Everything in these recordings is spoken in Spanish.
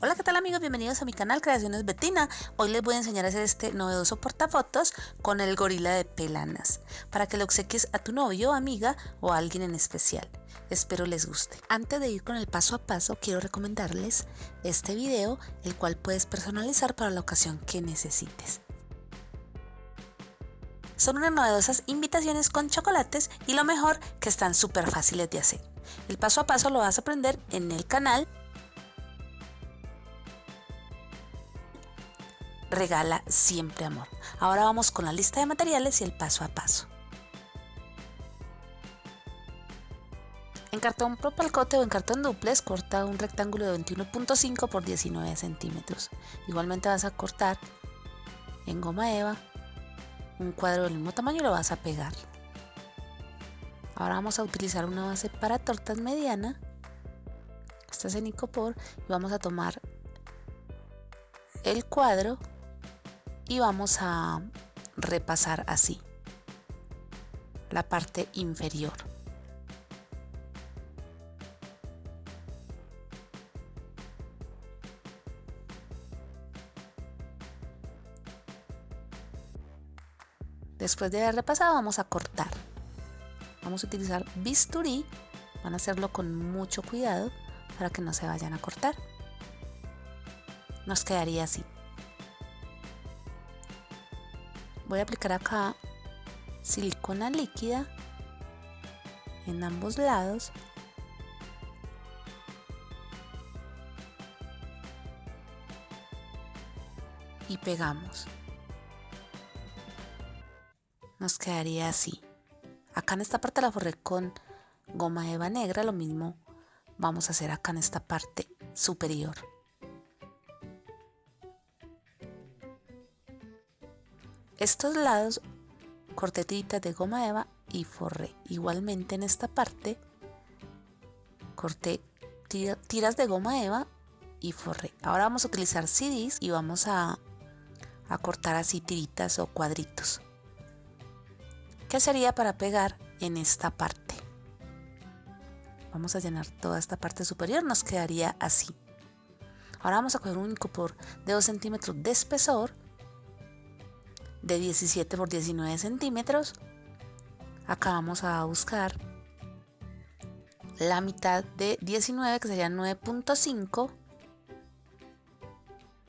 Hola qué tal amigos, bienvenidos a mi canal Creaciones Betina. Hoy les voy a enseñar a hacer este novedoso portafotos con el gorila de pelanas para que lo obsequies a tu novio, amiga o a alguien en especial. Espero les guste. Antes de ir con el paso a paso quiero recomendarles este video el cual puedes personalizar para la ocasión que necesites. Son unas novedosas invitaciones con chocolates y lo mejor que están súper fáciles de hacer. El paso a paso lo vas a aprender en el canal regala siempre amor. Ahora vamos con la lista de materiales y el paso a paso. En cartón propalcote o en cartón duplex corta un rectángulo de 21.5 por 19 centímetros. Igualmente vas a cortar en goma eva un cuadro del mismo tamaño y lo vas a pegar. Ahora vamos a utilizar una base para tortas mediana. Esta es en icopor y vamos a tomar el cuadro y vamos a repasar así la parte inferior. Después de haber repasado vamos a cortar. Vamos a utilizar bisturí, van a hacerlo con mucho cuidado para que no se vayan a cortar. Nos quedaría así. Voy a aplicar acá silicona líquida en ambos lados. Y pegamos. Nos quedaría así. Acá en esta parte la forré con goma eva negra lo mismo vamos a hacer acá en esta parte superior estos lados cortetitas de goma eva y forré. Igualmente en esta parte corté tiras de goma eva y forré. Ahora vamos a utilizar CDs y vamos a, cortar así tiritas o cuadritos. Que sería para pegar en esta parte vamos a llenar toda esta parte superior nos quedaría así. Ahora vamos a coger un por de 2 centímetros de espesor de 17 por 19 centímetros acá vamos a buscar la mitad de 19 que sería 9.5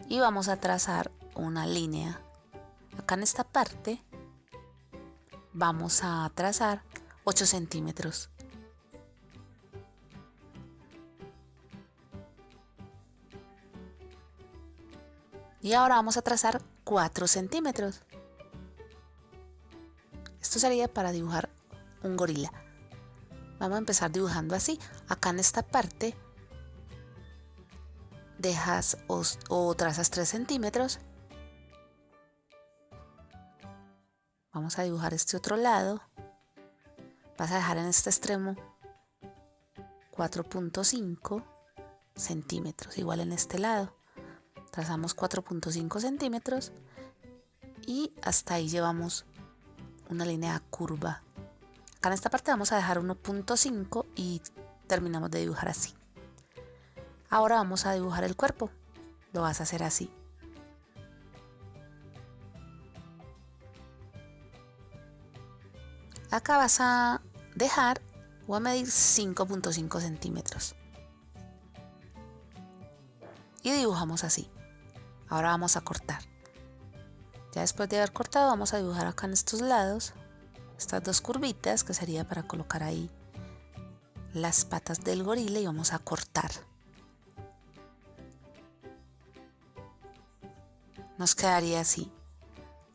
y vamos a trazar una línea. Acá en esta parte vamos a trazar 8 centímetros. Y ahora vamos a trazar 4 centímetros esto sería para dibujar un gorila. Vamos a empezar dibujando así. Acá en esta parte dejas o, trazas 3 centímetros. Vamos a dibujar este otro lado. Vas a dejar en este extremo 4.5 centímetros, igual en este lado. Trazamos 4.5 centímetros y hasta ahí llevamos una línea curva. Acá en esta parte vamos a dejar 1.5 y terminamos de dibujar así. Ahora vamos a dibujar el cuerpo. Lo vas a hacer así. Acá vas a dejar o a medir 5.5 centímetros. Y dibujamos así. Ahora vamos a cortar. Ya después de haber cortado vamos a dibujar acá en estos lados estas dos curvitas que sería para colocar ahí las patas del gorila y vamos a cortar. Nos quedaría así.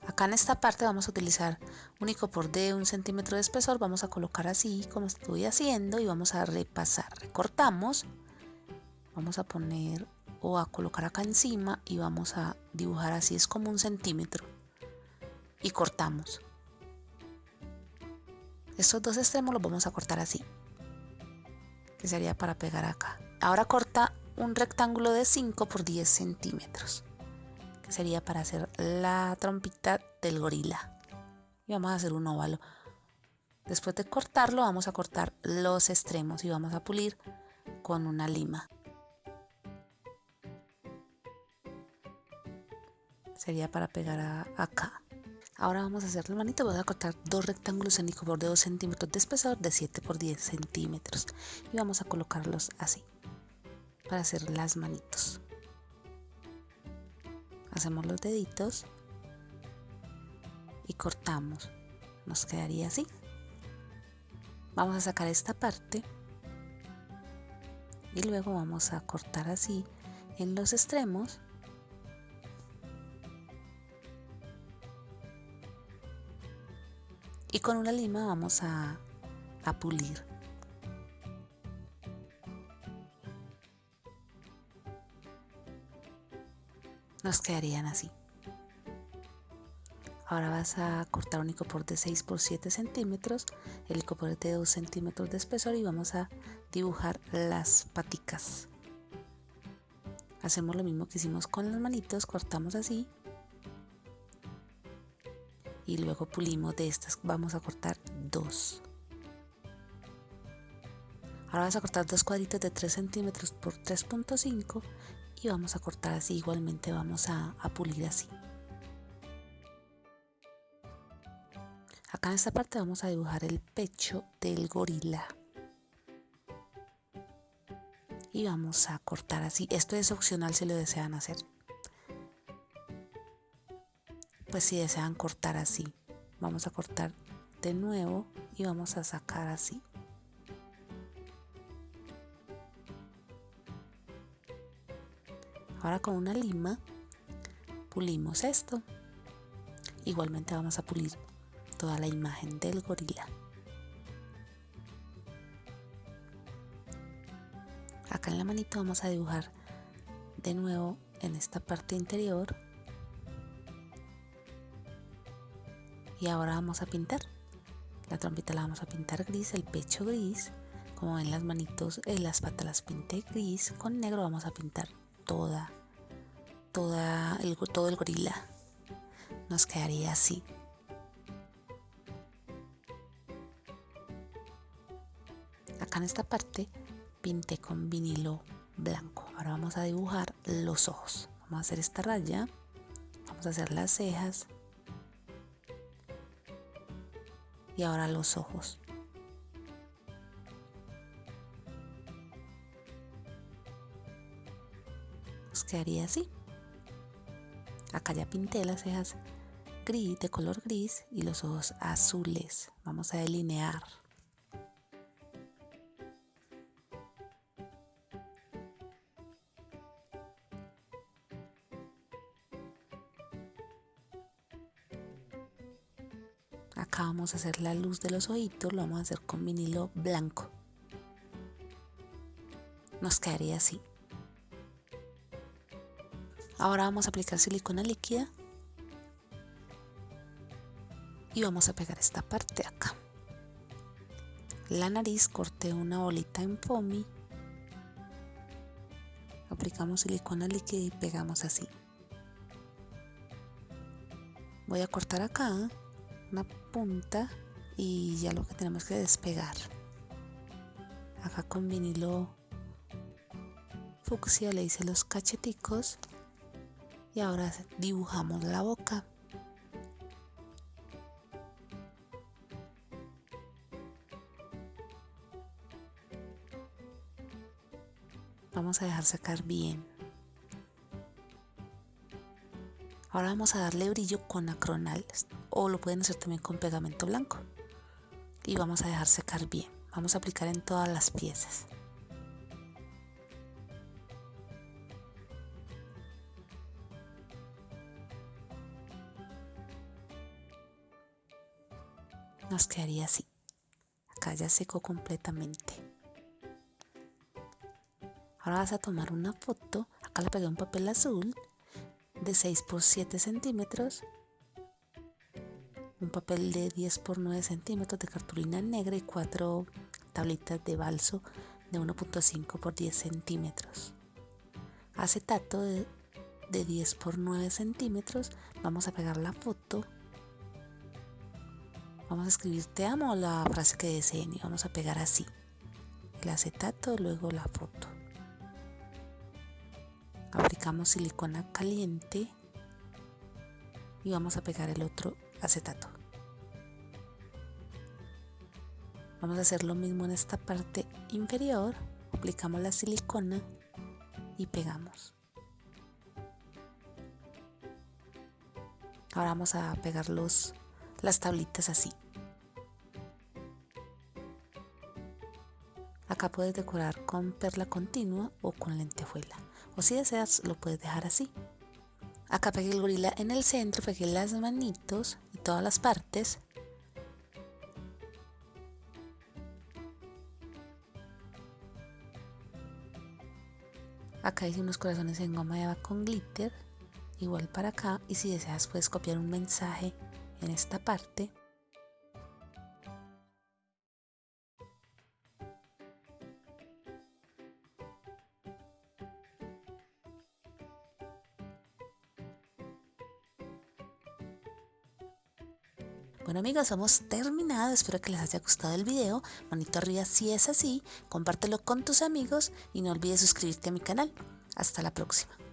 Acá en esta parte vamos a utilizar un por de un centímetro de espesor, vamos a colocar así como estoy haciendo y vamos a repasar. Recortamos, vamos a poner a colocar acá encima y vamos a dibujar así, es como un centímetro. Y cortamos. Estos dos extremos los vamos a cortar así. Que sería para pegar acá. Ahora corta un rectángulo de 5 por 10 centímetros. Que sería para hacer la trompita del gorila. Y vamos a hacer un óvalo. Después de cortarlo vamos a cortar los extremos y vamos a pulir con una lima. Sería para pegar acá. Ahora vamos a hacer la manita voy a cortar dos rectángulos en icopor de 2 centímetros de espesor de 7 por 10 centímetros. Y vamos a colocarlos así para hacer las manitos. Hacemos los deditos y cortamos. Nos quedaría así. Vamos a sacar esta parte y luego vamos a cortar así en los extremos con una lima vamos a, pulir nos quedarían así Ahora vas a cortar un icopor de 6 por 7 centímetros, el icopor de 2 centímetros de espesor y vamos a dibujar las paticas. Hacemos lo mismo que hicimos con las manitos, cortamos así y luego pulimos de estas, vamos a cortar dos. Ahora vas a cortar dos cuadritos de 3 centímetros por 3.5 y vamos a cortar así, igualmente vamos a, a pulir así. Acá en esta parte vamos a dibujar el pecho del gorila. Y vamos a cortar así. Esto es opcional si lo desean hacer. Pues si desean cortar así. Vamos a cortar de nuevo y vamos a sacar así. Ahora con una lima pulimos esto. Igualmente vamos a pulir toda la imagen del gorila. Acá en la manito vamos a dibujar de nuevo en esta parte interior. Y ahora vamos a pintar. La trompita la vamos a pintar gris, el pecho gris. Como ven las manitos, eh, las patas las pinté gris. Con negro vamos a pintar toda, toda el, todo el gorila. Nos quedaría así. en esta parte pinté con vinilo blanco. Ahora vamos a dibujar los ojos. Vamos a hacer esta raya. Vamos a hacer las cejas. Y ahora los ojos. Nos quedaría así. Acá ya pinté las cejas gris, de color gris y los ojos azules. Vamos a delinear. Acá vamos a hacer la luz de los ojitos, lo vamos a hacer con vinilo blanco. Nos quedaría así. Ahora vamos a aplicar silicona líquida y vamos a pegar esta parte acá. La nariz corté una bolita en foamy. Aplicamos silicona líquida y pegamos así. Voy a cortar acá una punta y ya lo que tenemos que despegar. Acá con vinilo fucsia le hice los cacheticos y ahora dibujamos la boca. Vamos a dejar sacar bien. Ahora vamos a darle brillo con acronal o lo pueden hacer también con pegamento blanco. Y vamos a dejar secar bien. Vamos a aplicar en todas las piezas. Nos quedaría así. Acá ya secó completamente. Ahora vas a tomar una foto. Acá le pegué un papel azul de 6 por 7 centímetros, un papel de 10 por 9 centímetros de cartulina negra y 4 tablitas de balso de 1.5 por 10 centímetros. Acetato de, de 10 por 9 centímetros. Vamos a pegar la foto. Vamos a escribir te amo la frase que deseen y vamos a pegar así. El acetato, luego la foto aplicamos silicona caliente y vamos a pegar el otro acetato. Vamos a hacer lo mismo en esta parte inferior, aplicamos la silicona y pegamos. Ahora vamos a pegar los, las tablitas así. Acá puedes decorar con perla continua o con lentejuela. O si deseas lo puedes dejar así. Acá pegué el gorila en el centro, pegué las manitos y todas las partes. Acá hice unos corazones en goma eva con glitter igual para acá y si deseas puedes copiar un mensaje en esta parte Bueno amigos, hemos terminado, espero que les haya gustado el video, manito arriba si es así, compártelo con tus amigos y no olvides suscribirte a mi canal. Hasta la próxima.